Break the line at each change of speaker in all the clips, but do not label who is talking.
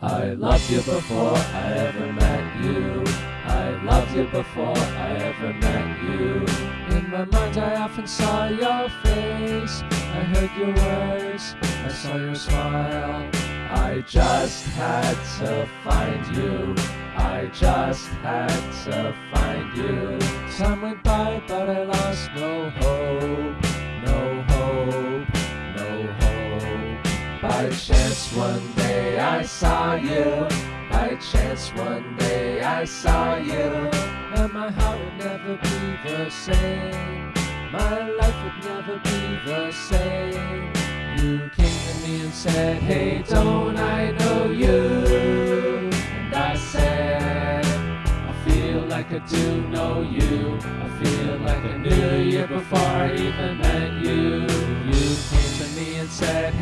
I loved you before I ever met you. I loved you before I ever met you. In my mind, I often saw your face. I heard your words, I saw your smile. I just had to find you. I just had to find you. Time went by, but I lost no hope. By chance, one day I saw you. By chance, one day I saw you. And my heart would never be the same. My life would never be the same. You came to me and said, Hey, don't I know you? And I said, I feel like I do know you. I feel like I knew you before I even met you.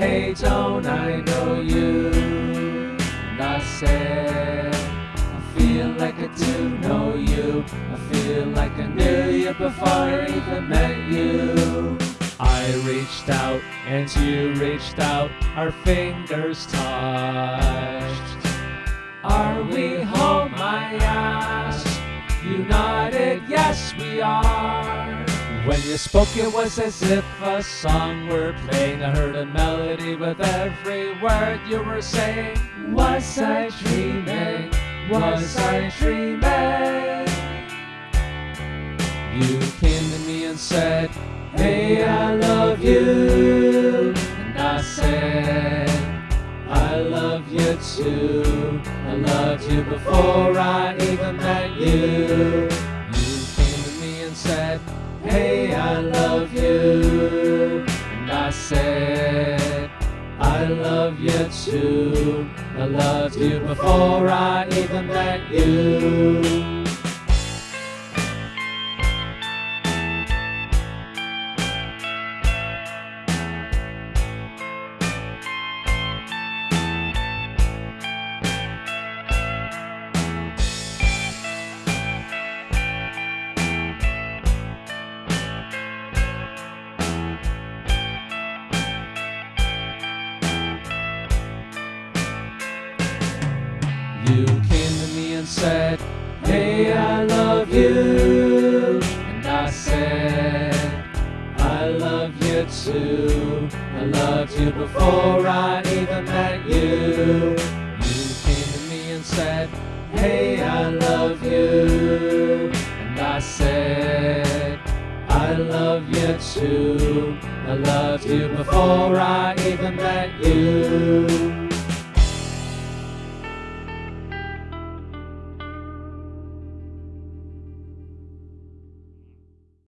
Hey, don't I know you? And I said, I feel like I do know you. I feel like I knew you before I even met you. I reached out and you reached out, our fingers touched. Are we home? I asked. You nodded, yes, we are. When you spoke, it was as if a song were playing. I heard a melody with every word you were saying. Was I dreaming? Was I dreaming? You came to me and said, Hey, I love you. And I said, I love you too. I loved you before I even met you. Said, I love you too. I loved you before I even met you. You came to me and said, Hey, I love you. And I said, I love you too. I loved you before I even met you. You came to me and said, Hey, I love you. And I said, I love you too. I loved you before I even met you.